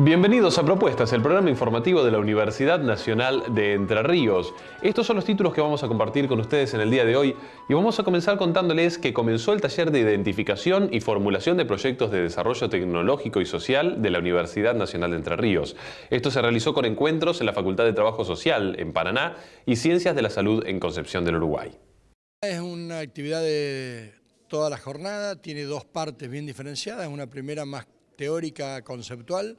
Bienvenidos a Propuestas, el programa informativo de la Universidad Nacional de Entre Ríos. Estos son los títulos que vamos a compartir con ustedes en el día de hoy y vamos a comenzar contándoles que comenzó el taller de identificación y formulación de proyectos de desarrollo tecnológico y social de la Universidad Nacional de Entre Ríos. Esto se realizó con encuentros en la Facultad de Trabajo Social en Paraná y Ciencias de la Salud en Concepción del Uruguay. Es una actividad de toda la jornada, tiene dos partes bien diferenciadas, una primera más teórica, conceptual,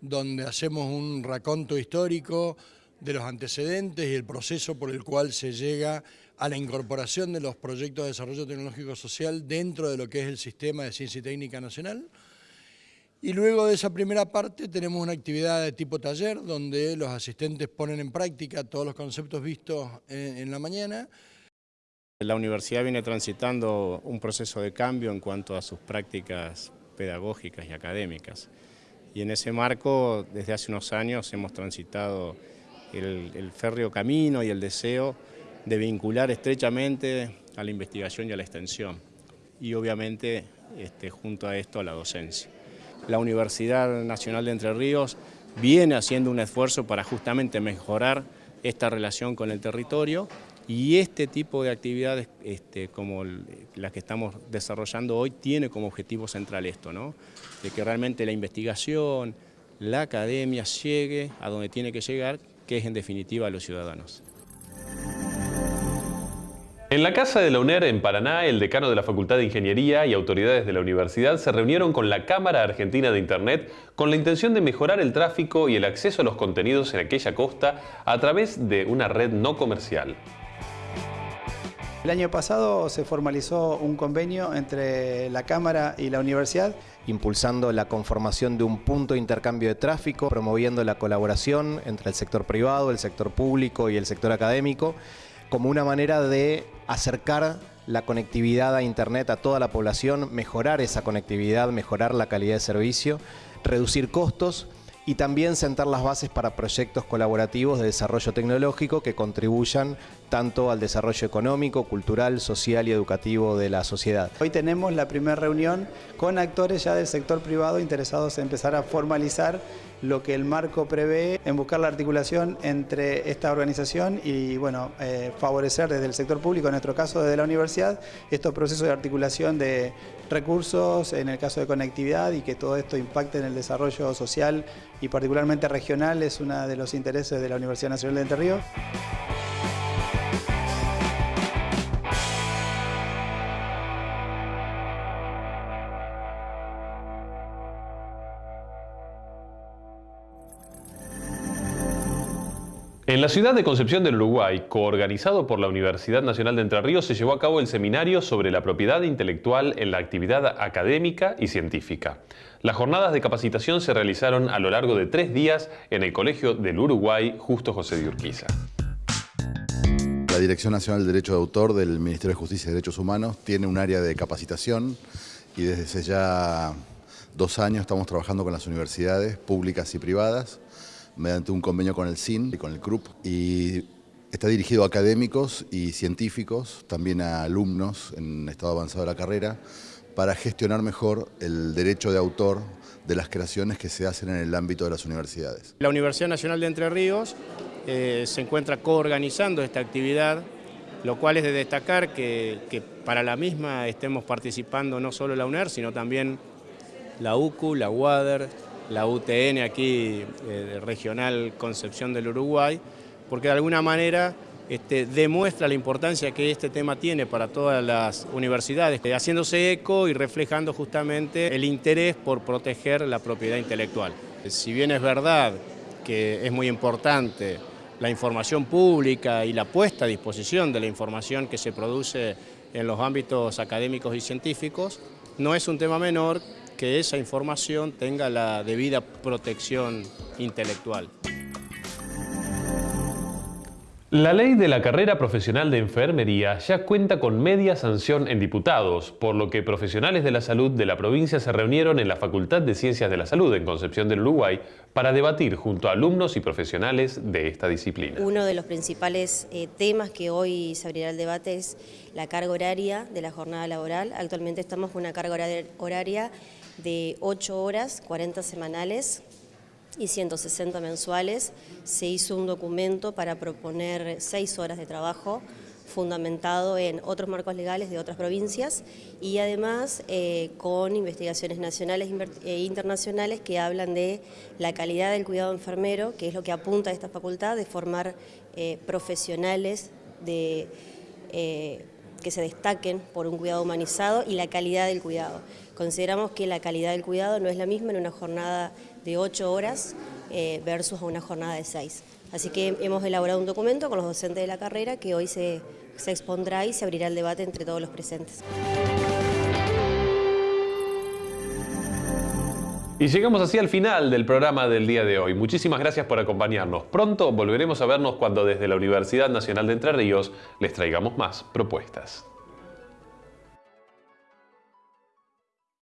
donde hacemos un raconto histórico de los antecedentes y el proceso por el cual se llega a la incorporación de los proyectos de desarrollo tecnológico social dentro de lo que es el sistema de ciencia y técnica nacional. Y luego de esa primera parte tenemos una actividad de tipo taller donde los asistentes ponen en práctica todos los conceptos vistos en, en la mañana. La universidad viene transitando un proceso de cambio en cuanto a sus prácticas pedagógicas y académicas. Y en ese marco, desde hace unos años, hemos transitado el, férreo camino y el deseo de vincular estrechamente a la investigación y a la extensión. Y obviamente, este, junto a esto, a la docencia. La Universidad Nacional de Entre Ríos viene haciendo un esfuerzo para justamente mejorar esta relación con el territorio y este tipo de actividades este, como las que estamos desarrollando hoy tiene como objetivo central esto, ¿no? de que realmente la investigación, la academia llegue a donde tiene que llegar, que es en definitiva a los ciudadanos. En la Casa de la UNER en Paraná, el decano de la Facultad de Ingeniería y autoridades de la universidad se reunieron con la Cámara Argentina de Internet con la intención de mejorar el tráfico y el acceso a los contenidos en aquella costa a través de una red no comercial. El año pasado se formalizó un convenio entre la Cámara y la Universidad impulsando la conformación de un punto de intercambio de tráfico, promoviendo la colaboración entre el sector privado, el sector público y el sector académico, como una manera de acercar la conectividad a Internet a toda la población, mejorar esa conectividad, mejorar la calidad de servicio, reducir costos y también sentar las bases para proyectos colaborativos de desarrollo tecnológico que contribuyan tanto al desarrollo económico, cultural, social y educativo de la sociedad. Hoy tenemos la primera reunión con actores ya del sector privado interesados en empezar a formalizar lo que el marco prevé en buscar la articulación entre esta organización y bueno, eh, favorecer desde el sector público, en nuestro caso desde la universidad, estos procesos de articulación de recursos, en el caso de conectividad y que todo esto impacte en el desarrollo social y particularmente regional es uno de los intereses de la Universidad Nacional de Entre Ríos. En la ciudad de Concepción del Uruguay, coorganizado por la Universidad Nacional de Entre Ríos, se llevó a cabo el seminario sobre la propiedad intelectual en la actividad académica y científica. Las jornadas de capacitación se realizaron a lo largo de tres días en el Colegio del Uruguay Justo José de Urquiza. La Dirección Nacional de Derecho de Autor del Ministerio de Justicia y Derechos Humanos tiene un área de capacitación y desde ya dos años estamos trabajando con las universidades públicas y privadas mediante un convenio con el CIN y con el CRUP y está dirigido a académicos y científicos, también a alumnos en estado avanzado de la carrera, para gestionar mejor el derecho de autor de las creaciones que se hacen en el ámbito de las universidades. La Universidad Nacional de Entre Ríos eh, se encuentra coorganizando esta actividad, lo cual es de destacar que, que, para la misma estemos participando no solo la UNER, sino también la UCU, la UADER, la UTN aquí, eh, regional Concepción del Uruguay, porque de alguna manera este, demuestra la importancia que este tema tiene para todas las universidades, eh, haciéndose eco y reflejando justamente el interés por proteger la propiedad intelectual. Si bien es verdad que es muy importante la información pública y la puesta a disposición de la información que se produce en los ámbitos académicos y científicos, no es un tema menor que esa información tenga la debida protección intelectual. La ley de la carrera profesional de enfermería ya cuenta con media sanción en diputados, por lo que profesionales de la salud de la provincia se reunieron en la Facultad de Ciencias de la Salud en Concepción del Uruguay para debatir junto a alumnos y profesionales de esta disciplina. Uno de los principales eh, temas que hoy se abrirá el debate es la carga horaria de la jornada laboral. Actualmente estamos con una carga horaria de 8 horas, 40 semanales, y 160 mensuales, se hizo un documento para proponer seis horas de trabajo fundamentado en otros marcos legales de otras provincias y además eh, con investigaciones nacionales e internacionales que hablan de la calidad del cuidado enfermero, que es lo que apunta a esta facultad de formar eh, profesionales de, eh, que se destaquen por un cuidado humanizado y la calidad del cuidado. Consideramos que la calidad del cuidado no es la misma en una jornada de ocho horas versus una jornada de seis. Así que hemos elaborado un documento con los docentes de la carrera que hoy se se expondrá y se abrirá el debate entre todos los presentes. Y llegamos así al final del programa del día de hoy. Muchísimas gracias por acompañarnos. Pronto volveremos a vernos cuando desde la Universidad Nacional de Entre Ríos les traigamos más propuestas.